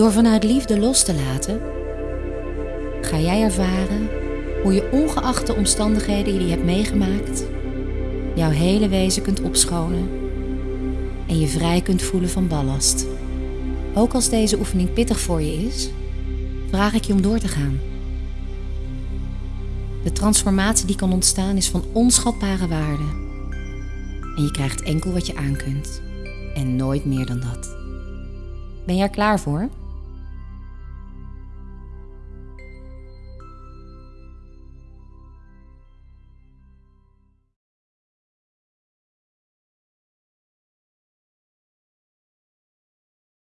Door vanuit liefde los te laten, ga jij ervaren hoe je ongeacht de omstandigheden die je hebt meegemaakt, jouw hele wezen kunt opschonen en je vrij kunt voelen van ballast. Ook als deze oefening pittig voor je is, vraag ik je om door te gaan. De transformatie die kan ontstaan is van onschatbare waarde. En je krijgt enkel wat je aan kunt. En nooit meer dan dat. Ben jij er klaar voor?